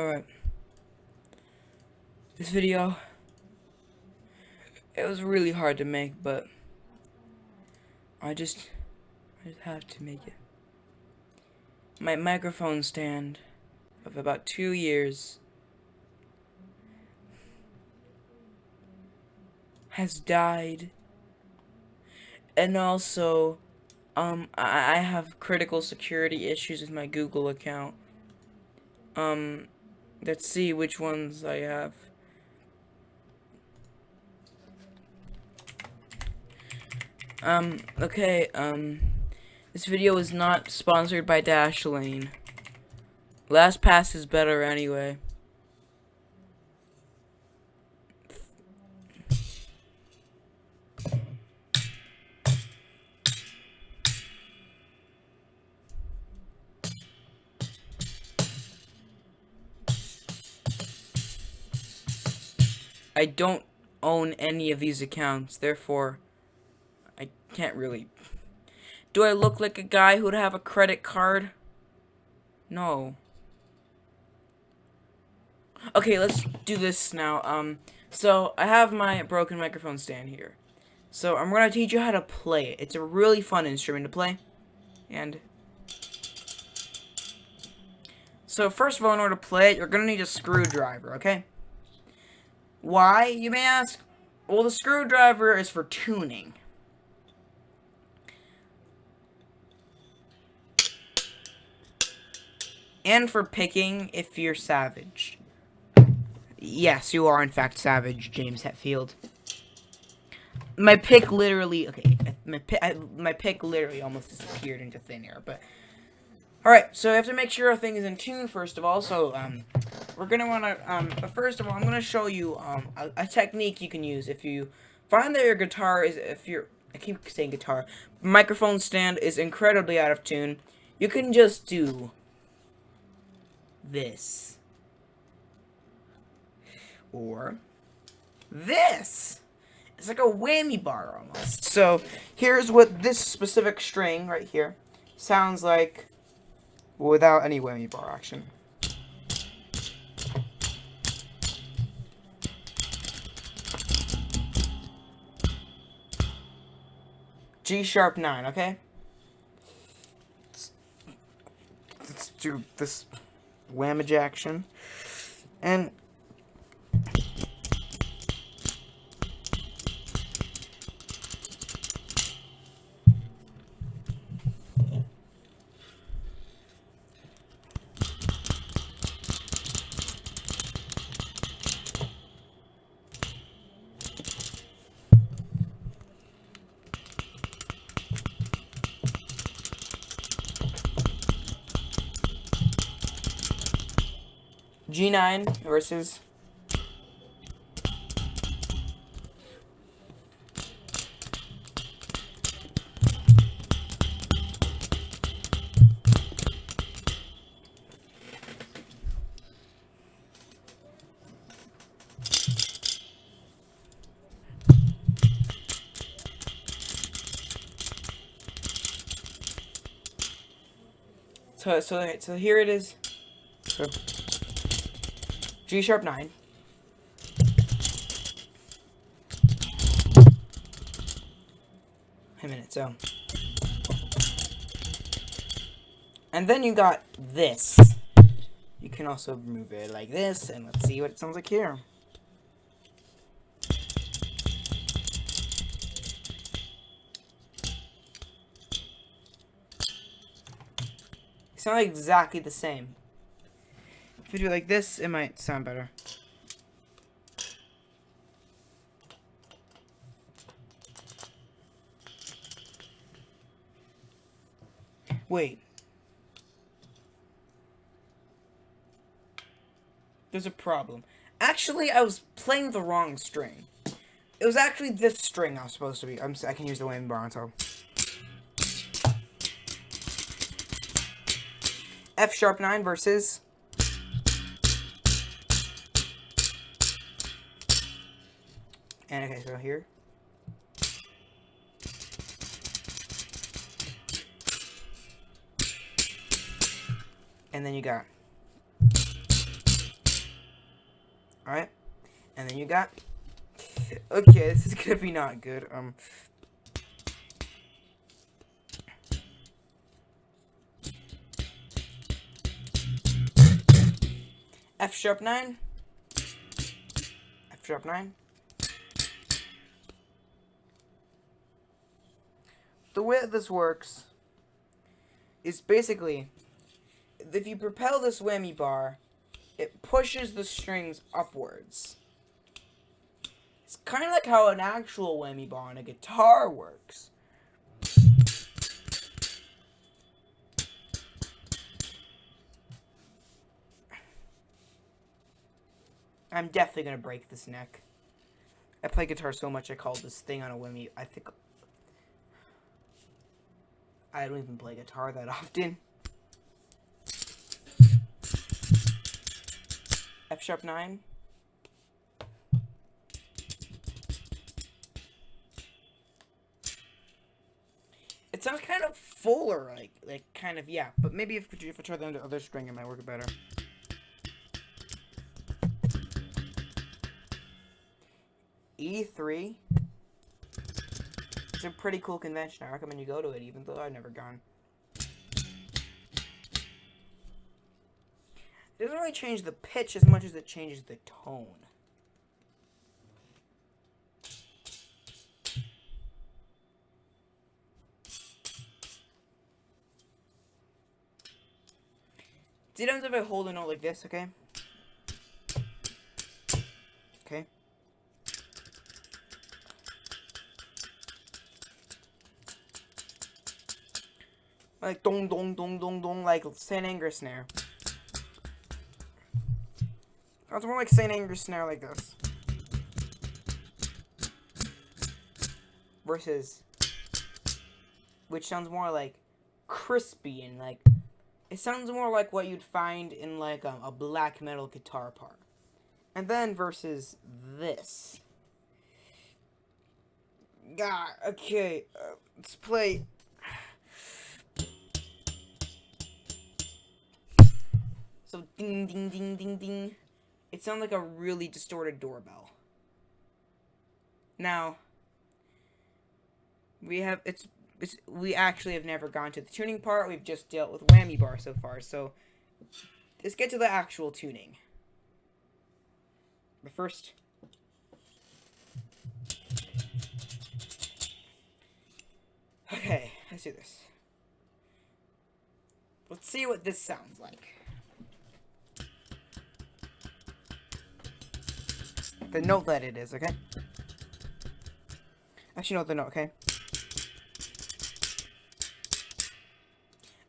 Alright. This video, it was really hard to make, but I just, I just have to make it. My microphone stand of about two years has died. And also, um, I, I have critical security issues with my Google account. Um, let's see which ones I have. Um, okay, um, this video is not sponsored by Dashlane. LastPass is better anyway. I don't own any of these accounts, therefore, I can't really... Do I look like a guy who'd have a credit card? No. Okay, let's do this now. Um, so, I have my broken microphone stand here. So, I'm going to teach you how to play it. It's a really fun instrument to play. And... So, first of all, in order to play it, you're going to need a screwdriver, okay? Why, you may ask? Well, the screwdriver is for tuning. And for picking if you're savage. Yes, you are in fact savage, James Hetfield. My pick literally, okay, my pick, my pick literally almost disappeared into thin air, but... Alright, so we have to make sure everything is in tune first of all, so, um, we're gonna wanna, um, but first of all, I'm gonna show you, um, a, a, technique you can use if you find that your guitar is, if your, I keep saying guitar, microphone stand is incredibly out of tune, you can just do this. Or this. It's like a whammy bar almost. So, here's what this specific string right here sounds like without any whammy bar action. G sharp 9, okay? Let's, let's do this whamage action. And G9 versus So, so, so here it is. So. G sharp 9. a minute, so. And then you got this. You can also move it like this, and let's see what it sounds like here. sound exactly the same. If we do it like this, it might sound better. Wait. There's a problem. Actually, I was playing the wrong string. It was actually this string I was supposed to be. I'm, I can use the bar until. F sharp 9 versus And okay, so here. And then you got Alright. And then you got... Okay, this is gonna be not good. Um... F sharp 9. F sharp 9. The way that this works is basically if you propel this whammy bar, it pushes the strings upwards. It's kind of like how an actual whammy bar on a guitar works. I'm definitely gonna break this neck. I play guitar so much I call this thing on a whammy. I think I don't even play guitar that often. F sharp 9. It sounds kind of fuller, like, like kind of, yeah. But maybe if, if I try the other string, it might work better. E3. It's a pretty cool convention. I recommend you go to it, even though I've never gone. It doesn't really change the pitch as much as it changes the tone. See, what if I hold a note like this, okay? Okay. Like dong dong dong dong dong like St. Anger snare. Sounds more like St. Anger snare like this. Versus which sounds more like crispy and like it sounds more like what you'd find in like a black metal guitar part. And then versus this. God, okay, uh, let's play So ding ding ding ding ding. It sounds like a really distorted doorbell. Now, we have it's, it's we actually have never gone to the tuning part. We've just dealt with whammy bar so far. So let's get to the actual tuning. But first, okay, let's do this. Let's see what this sounds like. The note that it is, okay? Actually, no, the note, okay?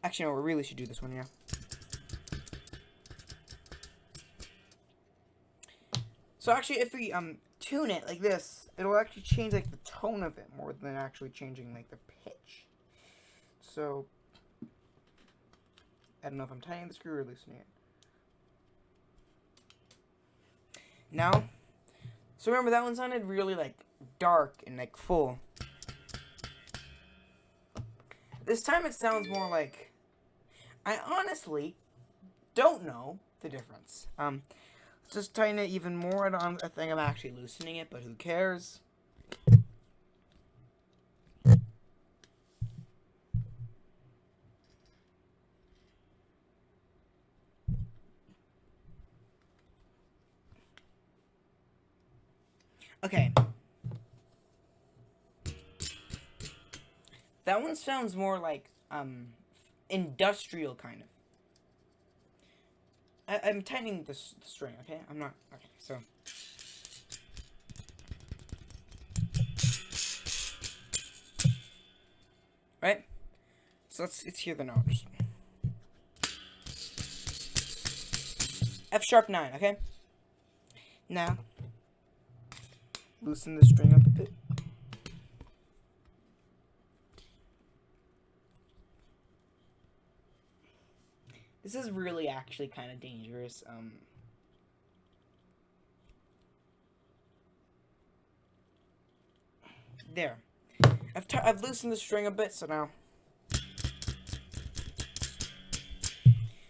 Actually, no, we really should do this one, yeah. So actually, if we um tune it like this, it'll actually change like the tone of it more than actually changing like the pitch. So I don't know if I'm tightening the screw or loosening it. Now so remember that one sounded really like dark and like full. This time it sounds more like I honestly don't know the difference. Um just tighten it even more. I, don't, I think I'm actually loosening it, but who cares? Okay. That one sounds more like, um, industrial, kind of. I am tightening the, the string, okay? I'm not, okay, so. Right? So let's, let's hear the notes. F sharp 9, okay? Now, loosen the string up a bit. This is really actually kind of dangerous. Um, there. I've, I've loosened the string a bit, so now.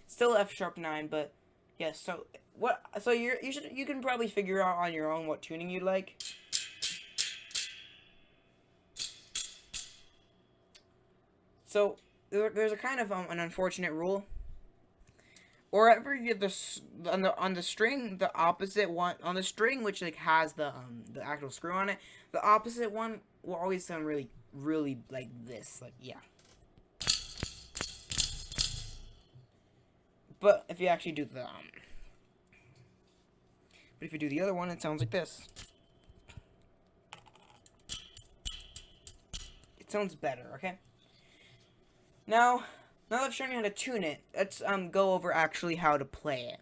Still F sharp 9, but Yes. So what? So you're you should you can probably figure out on your own what tuning you'd like. So there, there's a kind of um, an unfortunate rule. Wherever you the on the on the string, the opposite one on the string which like has the um the actual screw on it, the opposite one will always sound really really like this, like yeah. But if you actually do the um, but if you do the other one, it sounds like this. It sounds better, okay? Now, now that I've shown you how to tune it, let's um, go over actually how to play it.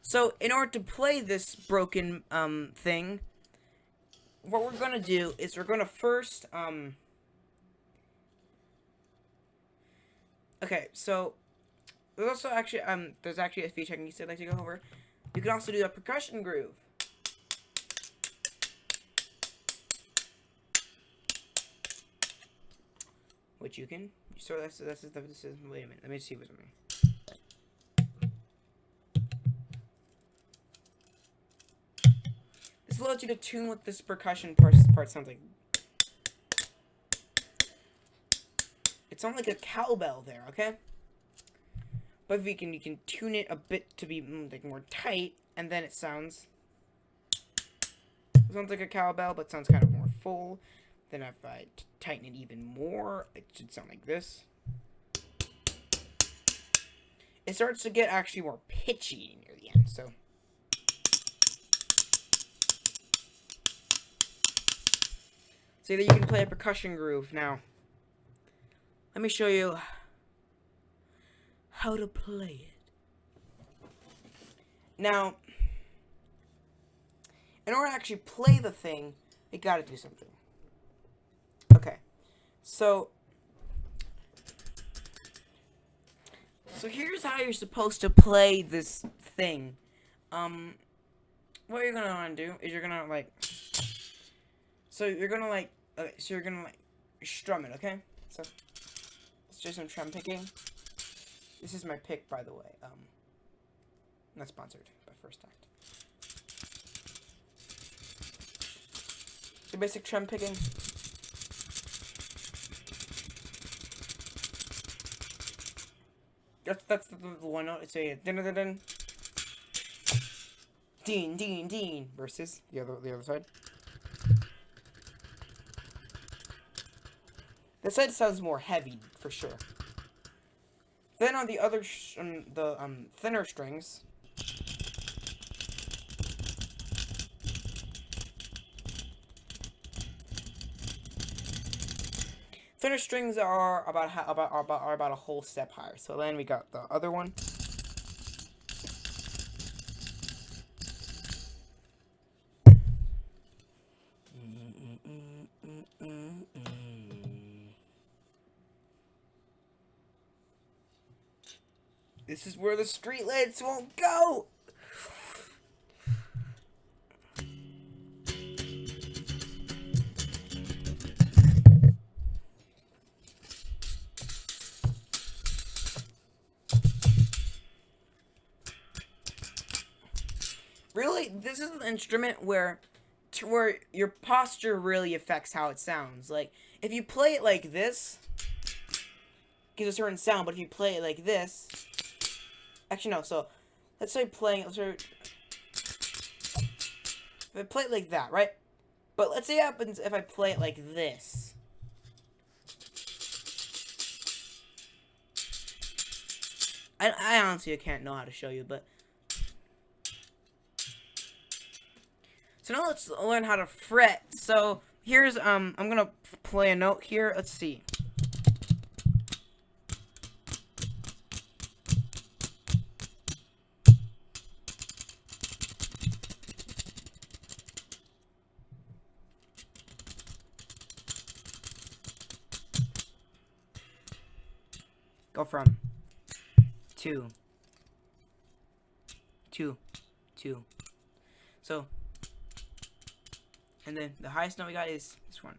So, in order to play this broken um, thing, what we're going to do is we're going to first... Um, okay, so there's also actually um there's actually a few techniques I'd like to go over. You can also do a percussion groove. Which you can. So this is the this is wait a minute. Let me see what's on me. This allows you to tune what this percussion part, part sounds like. It sounds like a cowbell there, okay? But if you can, you can tune it a bit to be mm, like more tight, and then it sounds. It sounds like a cowbell, but sounds kind of more full. Then if I tighten it even more, it should sound like this. It starts to get actually more pitchy near the end, so. See that you can play a percussion groove. Now, let me show you how to play it. Now, in order to actually play the thing, you gotta do something. So, so here's how you're supposed to play this thing. Um, what you're gonna wanna do is you're gonna like, so you're gonna like, okay, so you're gonna like strum it, okay? So, let's do some strum picking. This is my pick, by the way. Um, not sponsored by First Act. The basic trim picking. That's that's the, the one. It's a din din din. Dean, Dean, Dean versus the other the other side. This side sounds more heavy for sure. Then on the other um, the um thinner strings. Thinner strings are about about are about are about a whole step higher. So then we got the other one. This is where the street lights won't go. Really, this is an instrument where, where your posture really affects how it sounds. Like, if you play it like this, gives a certain sound, but if you play it like this, actually no, so, let's say playing, let's say, if I play it like that, right? But let's see what happens if I play it like this. I, I honestly can't know how to show you, but So now let's learn how to fret. So here's, um, I'm gonna play a note here. Let's see. Go from two, two, two. So and then the highest note we got is this one.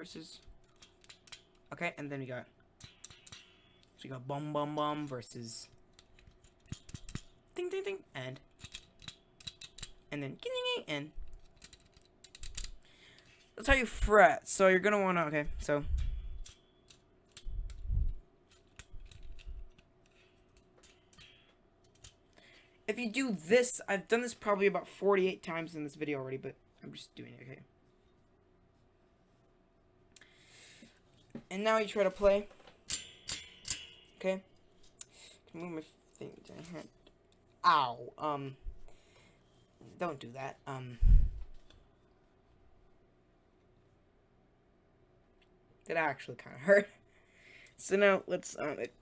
versus. Okay and then we got so we got bum bum bum versus. Ding ding ding and. And then ding ding and. That's how you fret. So you're gonna wanna okay. So. If you do this, I've done this probably about 48 times in this video already, but I'm just doing it, okay? And now you try to play. Okay? Move my thing to hand. Ow. Um. Don't do that. Um. That actually kind of hurt. So now let's um. It,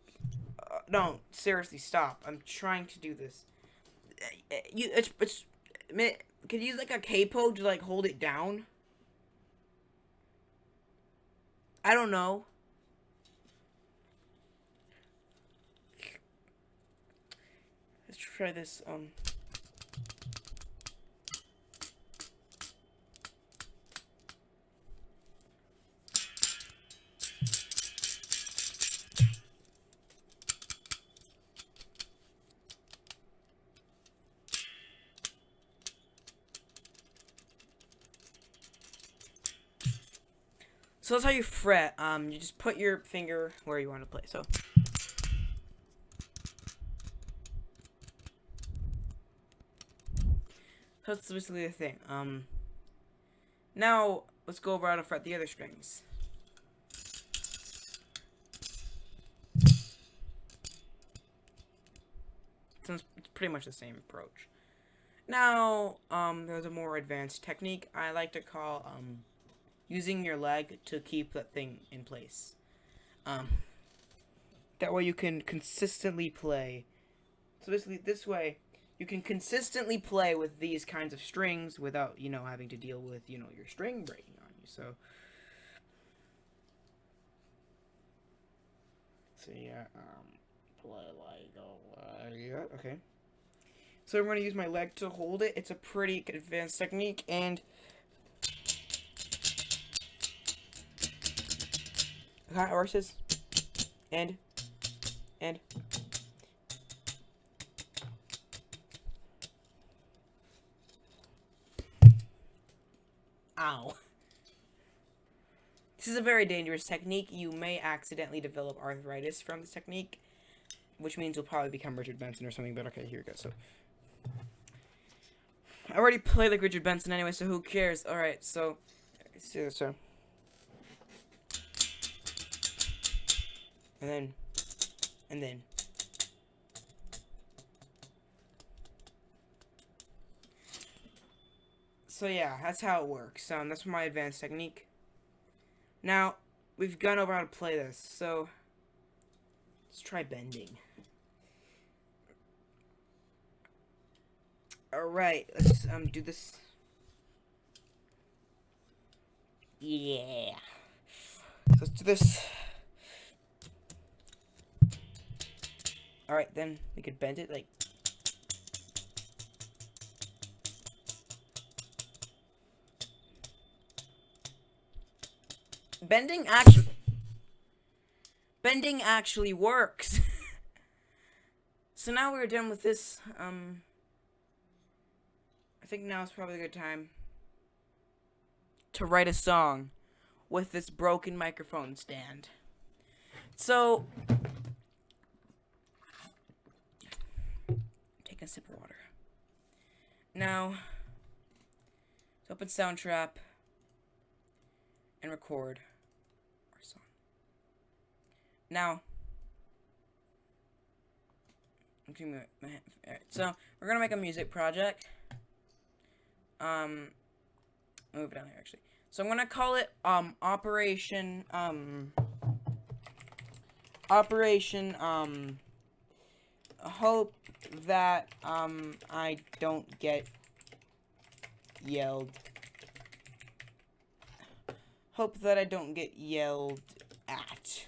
uh, no, seriously, stop. I'm trying to do this. Uh, You, it's, it's. Can you use like a capo to like hold it down? I don't know. Let's try this. Um. So that's how you fret. Um, you just put your finger where you want to play. So. That's basically the thing. Um. Now let's go over how to fret the other strings. So it's pretty much the same approach. Now, um, there's a more advanced technique I like to call um using your leg to keep that thing in place. Um, that way you can consistently play. So basically, this way you can consistently play with these kinds of strings without you know having to deal with you know your string breaking on you. So. So yeah, um, play like uh, yeah, okay. So I'm going to use my leg to hold it. It's a pretty advanced technique, and Horses. And. And. Ow. This is a very dangerous technique. You may accidentally develop arthritis from this technique, which means you'll probably become Richard Benson or something, but okay, here we go. So, I already play like Richard Benson anyway, so who cares? Alright, so, so, so. And then, and then. So yeah, that's how it works. Um, that's my advanced technique. Now, we've gone over how to play this, so let's try bending. Alright, let's um do this. Yeah. Let's do this. Alright, then we could bend it like... Bending actually... Bending actually works. so now we're done with this, um... I think now is probably a good time to write a song with this broken microphone stand. So, take a sip of water. Now, let's open Soundtrap and record our song. Now, so we're gonna make a music project. Um, move it down here actually. So I'm gonna call it um Operation um Operation um Hope that um I don't get yelled. Hope that I don't get yelled at.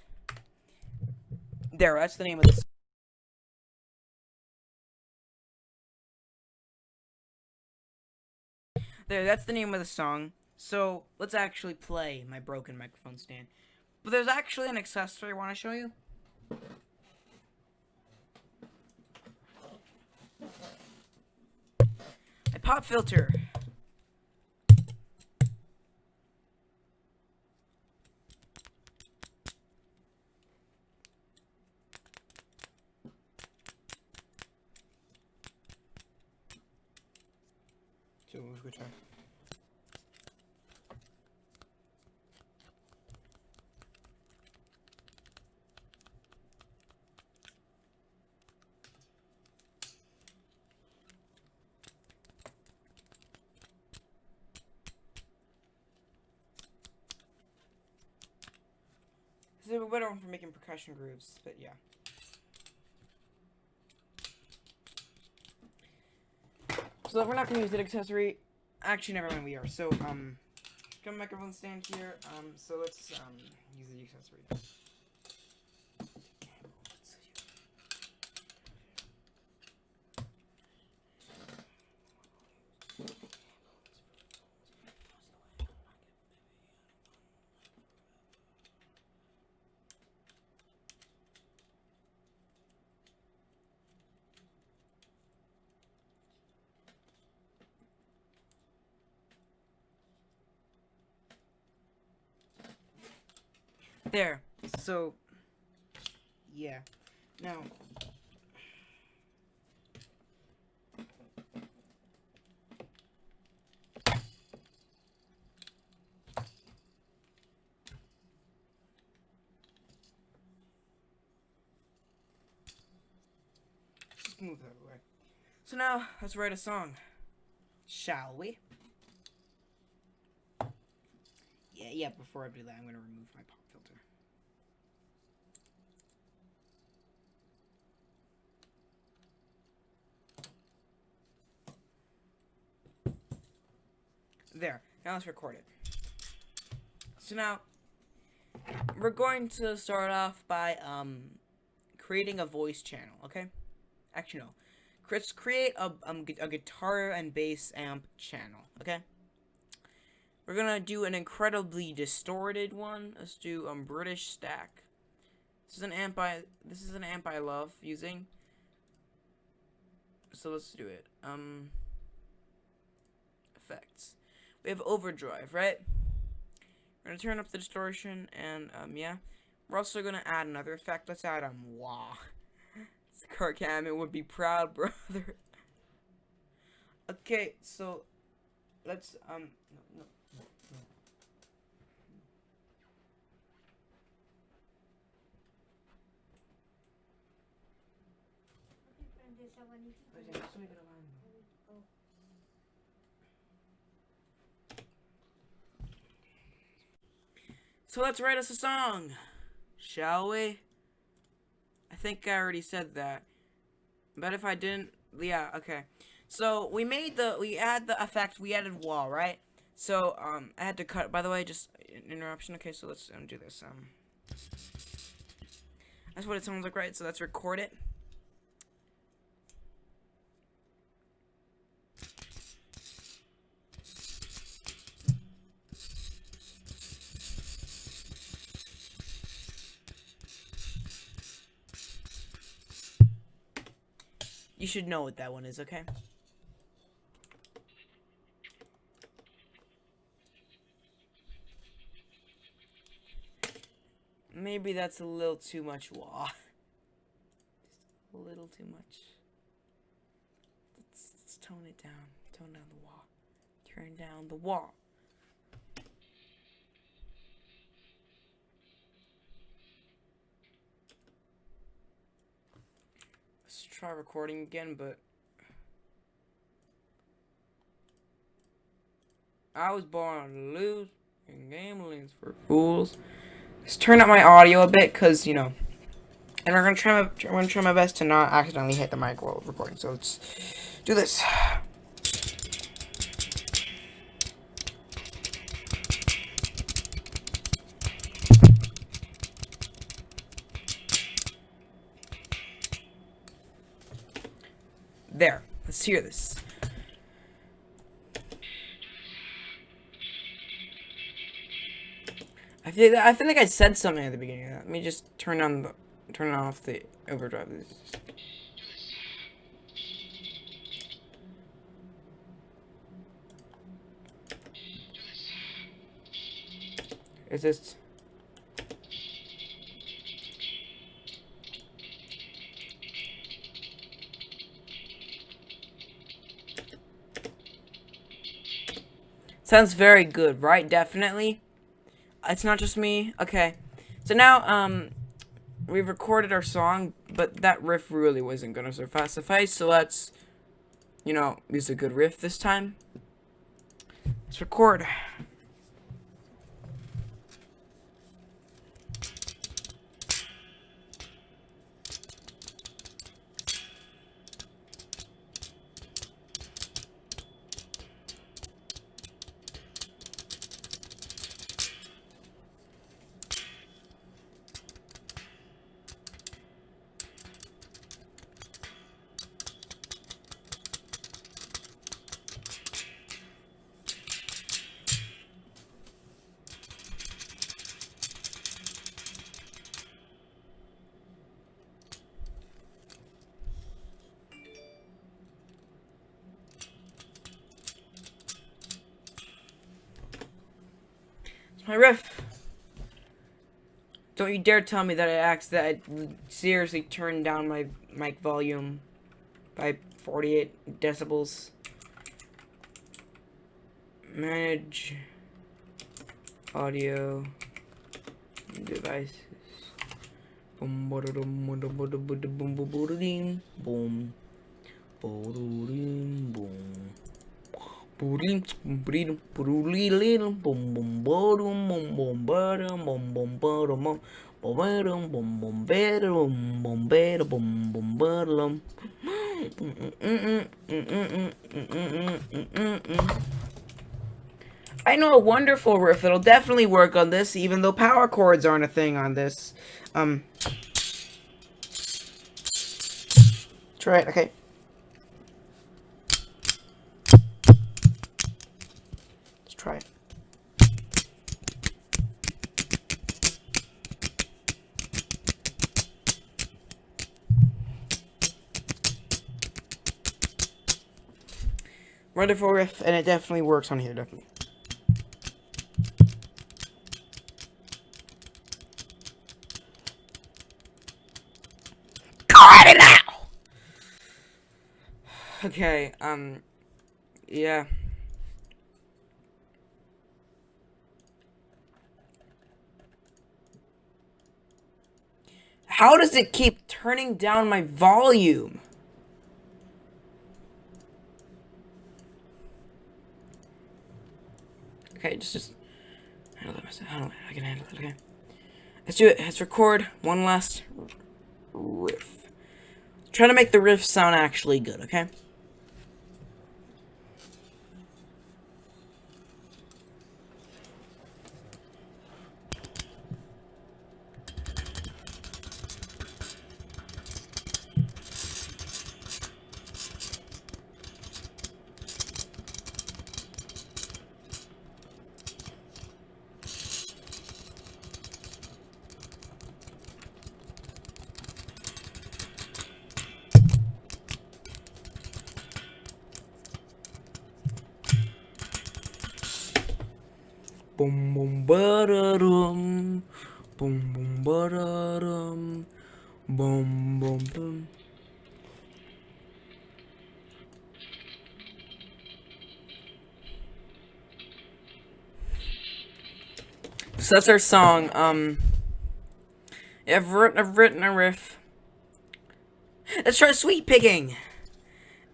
There, that's the name of this. There, that's the name of the song. So let's actually play my broken microphone stand. But there's actually an accessory I want to show you. Pop filter. So, which one? Is a better one for making percussion grooves, but yeah. So we're not gonna use that accessory. Actually, never mind. We are. So um, got a microphone stand here. Um, so let's um use the accessory. There. So, yeah. Now, just move that away. So now, let's write a song. Shall we? Yeah, before I do that, I'm gonna remove my pop filter. There. Now let's record it. So now, we're going to start off by, um, creating a voice channel, okay? Actually, no. Let's create a, um, a guitar and bass amp channel, okay? We're gonna do an incredibly distorted one. Let's do um British stack. This is an amp I this is an amp I love using. So let's do it. Um effects. We have overdrive, right? We're gonna turn up the distortion and um yeah. We're also gonna add another effect. Let's add um wah. Kirk Hammett would be proud, brother. okay, so let's um no no. So let's write us a song, shall we? I think I already said that. But if I didn't, yeah, okay. So we made the, we add the effect, we added wah, right? So, um, I had to cut, by the way, just an interruption. Okay, so let's um, do this. Um, that's what it sounds like, right? So let's record it. Should know what that one is, okay? Maybe that's a little too much wah. Just a little too much. Let's, let's tone it down. Tone down the wah. Turn down the wah. Try recording again, but I was born to lose, and gambling's for fools. Let's turn up my audio a bit, cause you know, and we're gonna try my, I'm gonna try my best to not accidentally hit the mic while recording. So let's do this. There. Let's hear this. I feel I feel like I said something at the beginning of that. Let me just turn on the turn off the overdrive. Is this Sounds very good, right? Definitely. It's not just me. Okay. So now, um, we've recorded our song, but that riff really wasn't gonna suffice, so let's, you know, use a good riff this time. Let's record. My riff. Don't you dare tell me that I asked that I seriously turned down my mic volume by 48 decibels. Manage audio devices. Boom, boom, boom, boom, boom, boom, boom, boom. I know a wonderful riff that'll definitely work on this, even though power chords aren't a thing on this. Um. Try it, okay. try it. Wonderful riff, and it definitely works on here, definitely. Got it now! Okay, um, yeah. How does it keep turning down my volume? Okay, just, just handle it Handle it. I can handle it. Okay. Let's do it. Let's record one last riff. Try to make the riff sound actually good, okay? Boom boom ba-da-dum. Boom boom ba-da-dum. Boom boom boom. So that's our song. Um, I've written, I've written a riff. Let's try sweep picking.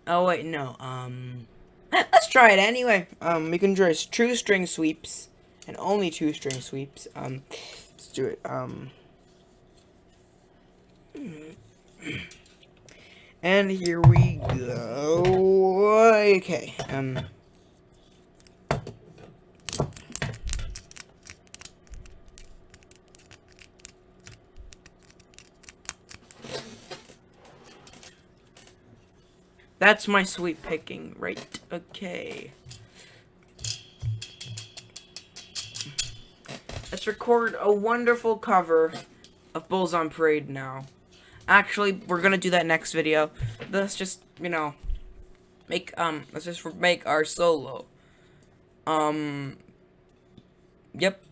Oh wait, no. Um, let's try it anyway. Um, we can try true string sweeps and only two string sweeps. Um, let's do it. Um, and here we go. Okay. Um. That's my sweep picking, right? Okay. Record a wonderful cover of Bulls on Parade now. Actually, we're gonna do that next video. Let's just, you know, make, um, let's just make our solo. Um, yep.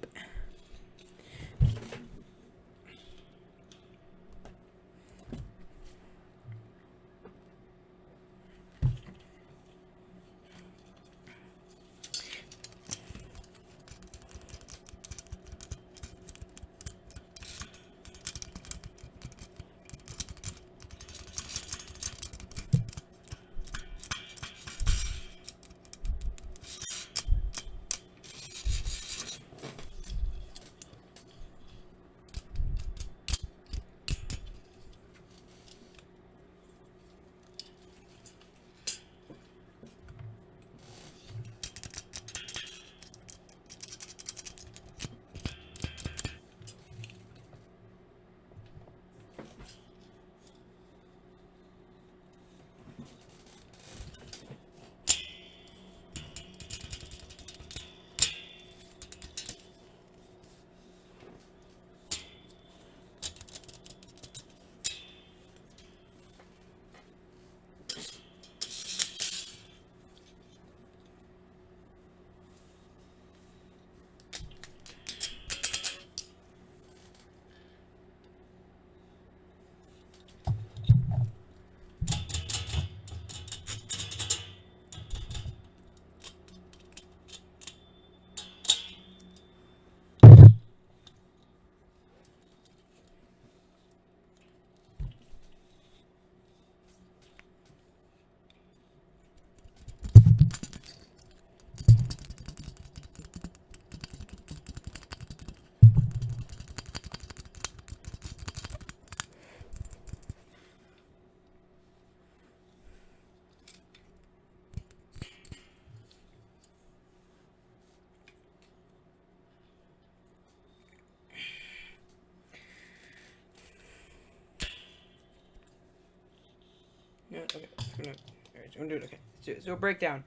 Yeah, okay. Gonna, alright, I'm gonna do it. Okay. Let's do, let's do a breakdown.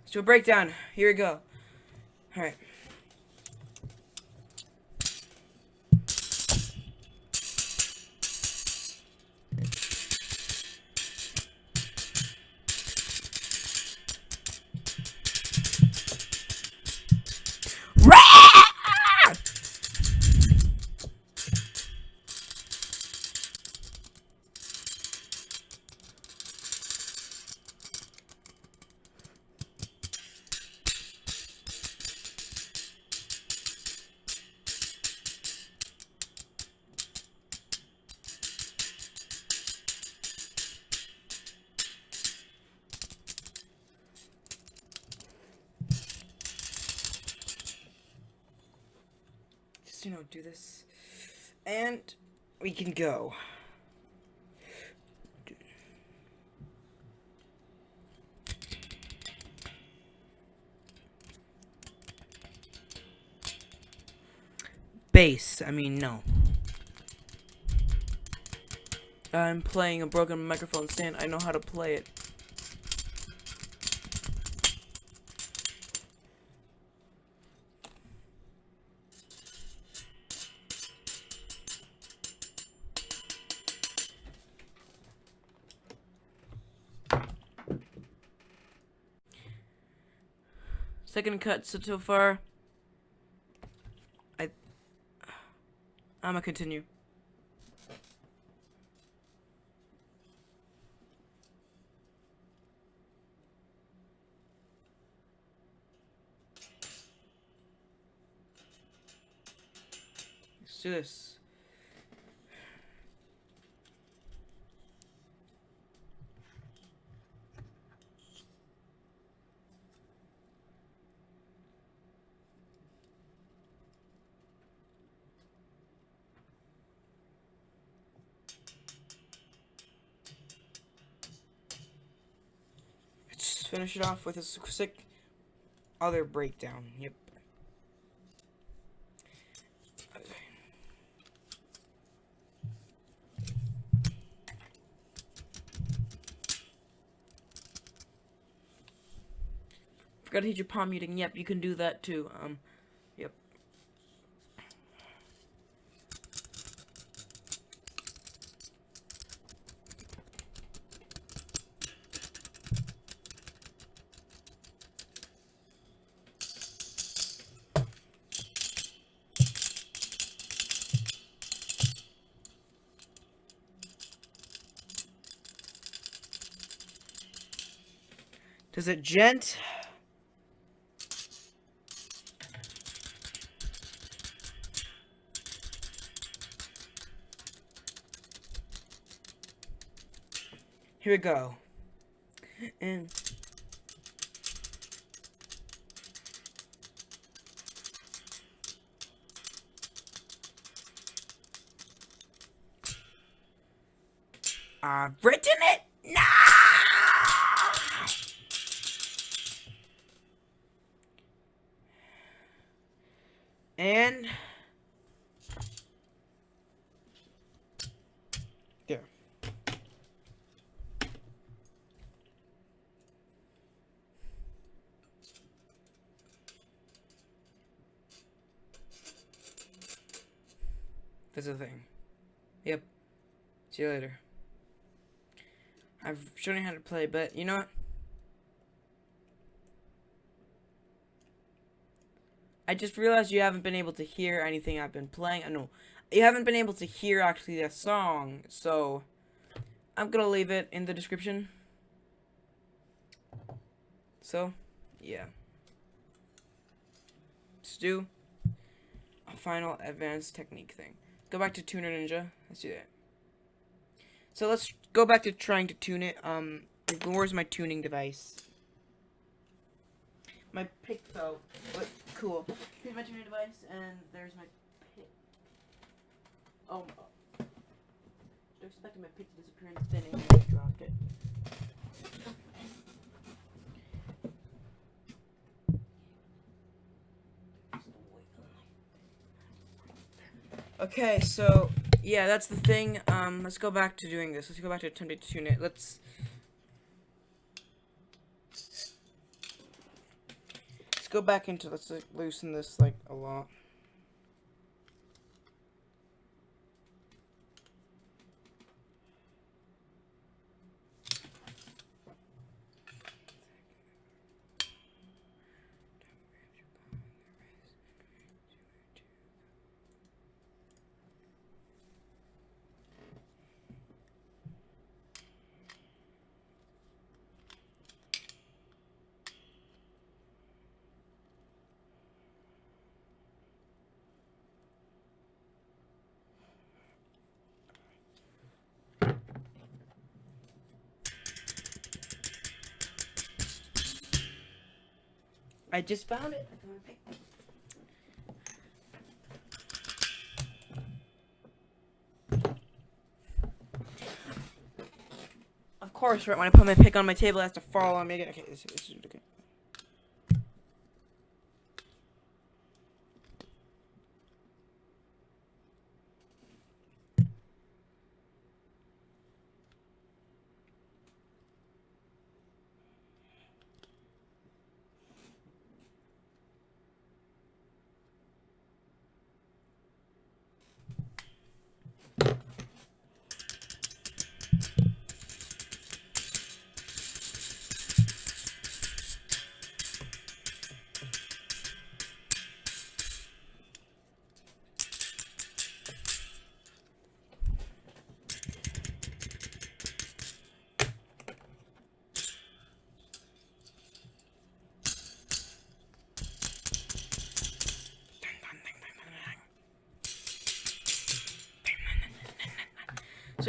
Let's do a breakdown. Here we go. Alright. Do this. And we can go. Bass, I mean, no. I'm playing a broken microphone stand. I know how to play it. Second cut so, so far. I. I'm gonna continue. Let's do this. Finish it off with a sick other breakdown. Yep. Forgot to hit your palm muting. Yep, you can do that too. Um, Is it djent? Here we go. And I've written it. No. And there. That's the thing. Yep. See you later. I've shown you how to play, but you know what? I just realized you haven't been able to hear anything I've been playing. I uh, know you haven't been able to hear actually that song, so I'm gonna leave it in the description. So, yeah. Let's do a final advanced technique thing. Go back to Tuner Ninja. Let's do that. So let's go back to trying to tune it. Um, where's my tuning device? My pick fell. But cool. Here's my tuning device, and there's my pick. Oh, I expected my pick to disappear in thinning, and I dropped it. Okay, so yeah, that's the thing. Um, let's go back to doing this. Let's go back to attempting to tune it. Let's. Let's go back into. Let's like, loosen this like a lot. I just found it. Of course, right when I put my pick on my table, it has to fall on me again. Okay, this, this is okay.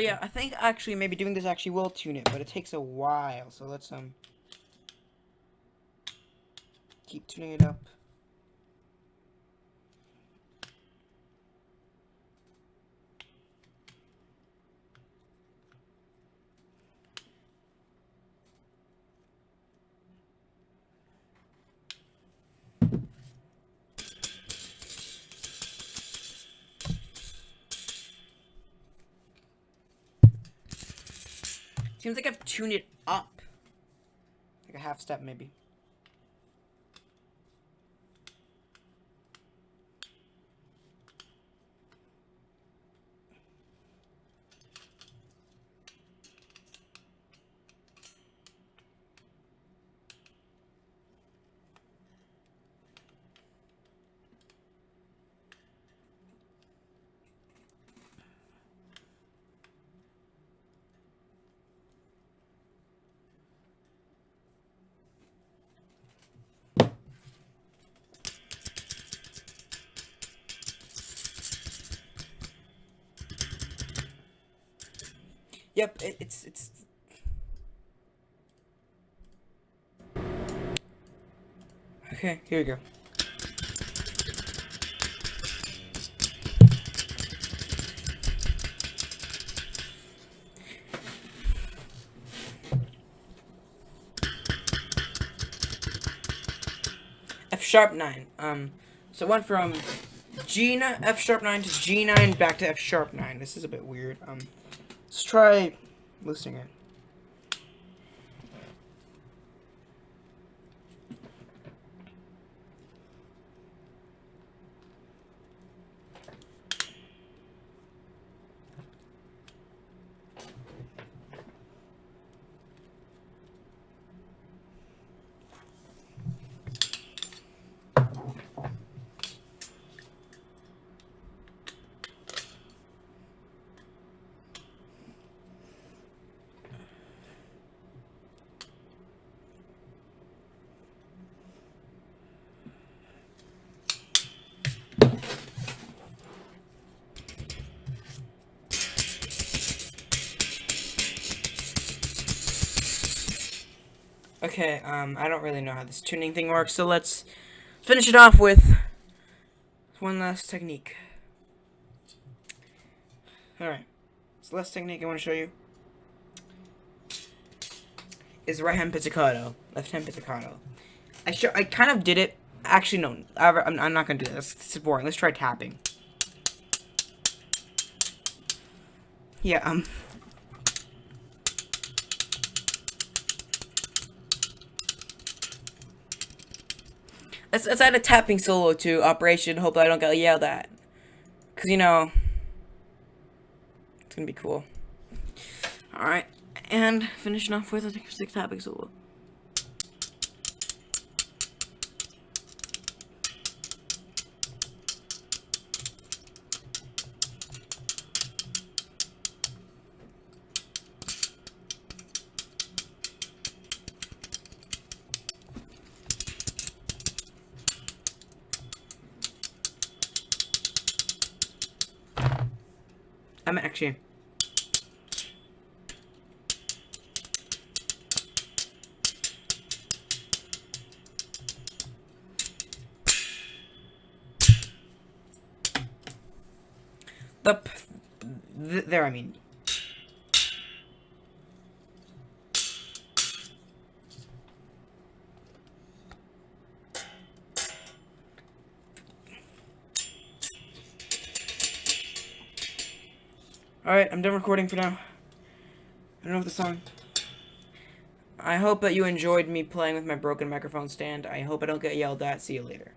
So yeah, I think actually maybe doing this actually will tune it, but it takes a while. So let's um keep tuning it up. Seems like I've tuned it up. Like a half step, maybe. Yep, it, it's it's. Okay, here we go. F sharp 9. Um, so went from G nine, F sharp 9 to G9 back to F sharp 9. This is a bit weird. Um, let's try listing it. Okay, um, I don't really know how this tuning thing works, so let's finish it off with one last technique. Alright, so last technique I want to show you is right hand pizzicato, left hand pizzicato. I sure I kind of did it. Actually, no, I'm, I'm not gonna do this. This is boring. Let's try tapping. Yeah, um. Let's, let's add a tapping solo to Operation. Hope I don't get yelled at. Because, you know, it's going to be cool. Alright, and finishing off with a tapping solo. I'm done recording for now. I don't know if the song... I hope that you enjoyed me playing with my broken microphone stand. I hope I don't get yelled at. See you later.